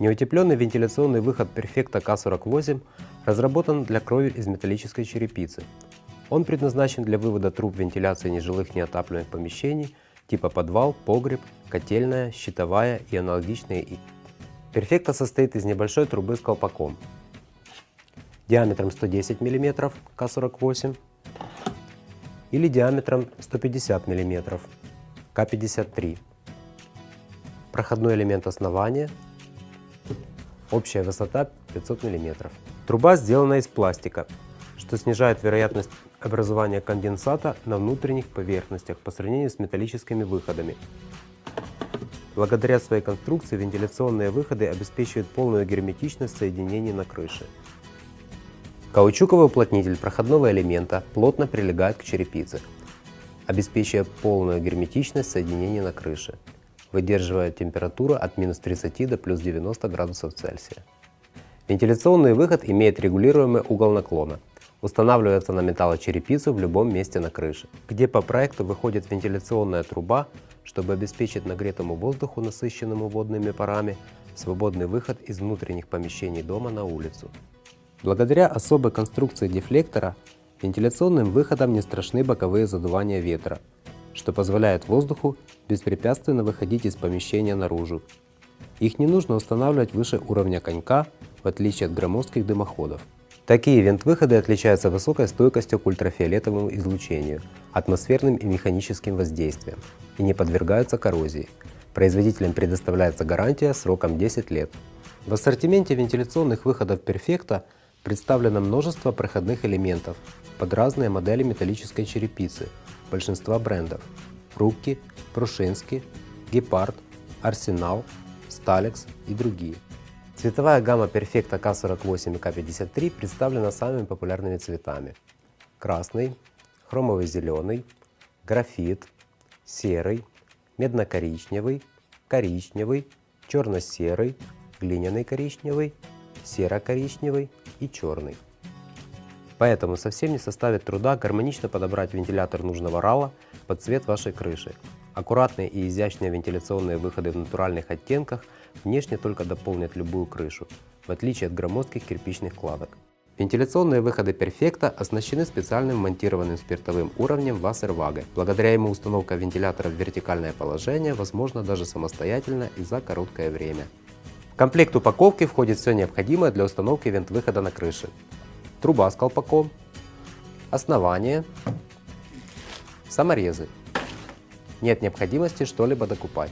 Неутепленный вентиляционный выход Perfecta K48 разработан для крови из металлической черепицы. Он предназначен для вывода труб вентиляции нежилых неотапливаемых помещений типа подвал, погреб, котельная, щитовая и аналогичные. Perfecta состоит из небольшой трубы с колпаком диаметром 110 мм К48 или диаметром 150 мм К53. Проходной элемент основания. Общая высота 500 мм. Труба сделана из пластика, что снижает вероятность образования конденсата на внутренних поверхностях по сравнению с металлическими выходами. Благодаря своей конструкции вентиляционные выходы обеспечивают полную герметичность соединений на крыше. Каучуковый уплотнитель проходного элемента плотно прилегает к черепице, обеспечивая полную герметичность соединений на крыше, выдерживая температуру от минус 30 до плюс 90 градусов Цельсия. Вентиляционный выход имеет регулируемый угол наклона, устанавливается на металлочерепицу в любом месте на крыше, где по проекту выходит вентиляционная труба, чтобы обеспечить нагретому воздуху, насыщенному водными парами, свободный выход из внутренних помещений дома на улицу. Благодаря особой конструкции дефлектора вентиляционным выходом не страшны боковые задувания ветра, что позволяет воздуху беспрепятственно выходить из помещения наружу. Их не нужно устанавливать выше уровня конька, в отличие от громоздких дымоходов. Такие вент-выходы отличаются высокой стойкостью к ультрафиолетовому излучению, атмосферным и механическим воздействиям и не подвергаются коррозии. Производителям предоставляется гарантия сроком 10 лет. В ассортименте вентиляционных выходов Perfecta – Представлено множество проходных элементов под разные модели металлической черепицы большинства брендов Рукки, Прушинский, Гепард, Арсенал, Сталекс и другие. Цветовая гамма Perfecta K48 и K53 представлена самыми популярными цветами. Красный, хромовый зеленый, графит, серый, медно-коричневый, коричневый, черно-серый, глиняный коричневый серо-коричневый и черный. Поэтому совсем не составит труда гармонично подобрать вентилятор нужного рала под цвет вашей крыши. Аккуратные и изящные вентиляционные выходы в натуральных оттенках внешне только дополнят любую крышу, в отличие от громоздких кирпичных кладок. Вентиляционные выходы Perfecta оснащены специальным монтированным спиртовым уровнем Wasserwaage. Благодаря ему установка вентилятора в вертикальное положение возможна даже самостоятельно и за короткое время комплект упаковки входит все необходимое для установки вент-выхода на крыше. Труба с колпаком, основание, саморезы. Нет необходимости что-либо докупать.